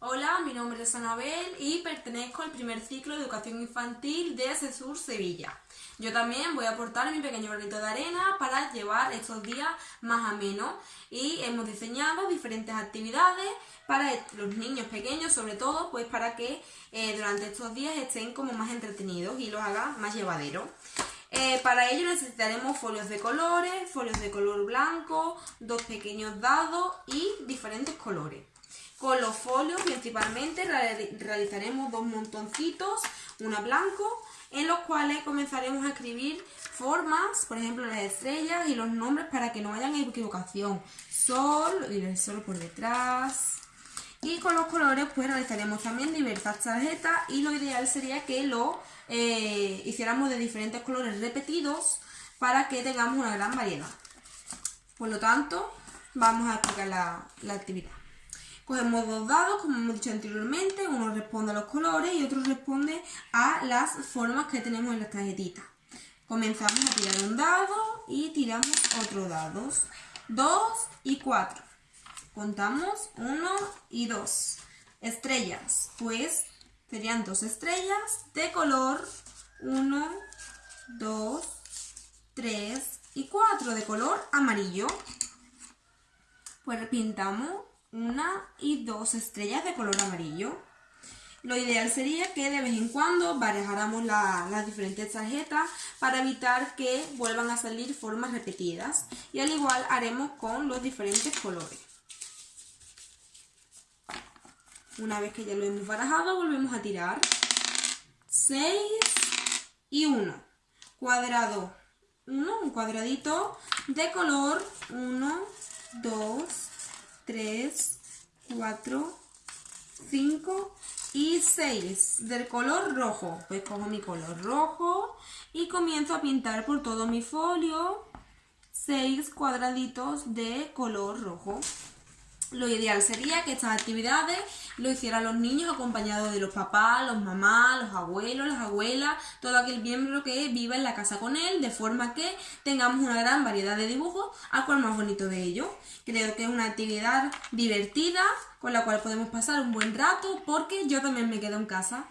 Hola, mi nombre es Anabel y pertenezco al primer ciclo de educación infantil de CESUR Sevilla. Yo también voy a aportar mi pequeño granito de arena para llevar estos días más menos y hemos diseñado diferentes actividades para los niños pequeños, sobre todo, pues para que eh, durante estos días estén como más entretenidos y los hagan más llevaderos. Eh, para ello necesitaremos folios de colores, folios de color blanco, dos pequeños dados y diferentes colores. Con los folios principalmente realizaremos dos montoncitos, uno blanco, en los cuales comenzaremos a escribir formas, por ejemplo las estrellas y los nombres para que no haya equivocación. Sol y el sol por detrás. Y con los colores pues realizaremos también diversas tarjetas y lo ideal sería que lo eh, hiciéramos de diferentes colores repetidos para que tengamos una gran variedad. Por lo tanto, vamos a explicar la, actividad. Cogemos dos dados, como hemos dicho anteriormente, uno responde a los colores y otro responde a las formas que tenemos en las tarjetitas. Comenzamos a tirar un dado y tiramos otro dado. Dos y cuatro. Contamos uno y dos. Estrellas, pues Serían dos estrellas de color 1, 2, 3 y 4 de color amarillo. Pues pintamos una y dos estrellas de color amarillo. Lo ideal sería que de vez en cuando barajáramos las diferentes tarjetas para evitar que vuelvan a salir formas repetidas. Y al igual haremos con los diferentes colores. Una vez que ya lo hemos barajado, volvemos a tirar. 6 y 1. Cuadrado 1, un cuadradito de color 1, 2, 3, 4, 5 y 6 del color rojo. Pues cojo mi color rojo y comienzo a pintar por todo mi folio 6 cuadraditos de color rojo. Lo ideal sería que estas actividades lo hicieran los niños acompañados de los papás, los mamás, los abuelos, las abuelas, todo aquel miembro que viva en la casa con él, de forma que tengamos una gran variedad de dibujos, al cual más bonito de ellos. Creo que es una actividad divertida, con la cual podemos pasar un buen rato, porque yo también me quedo en casa.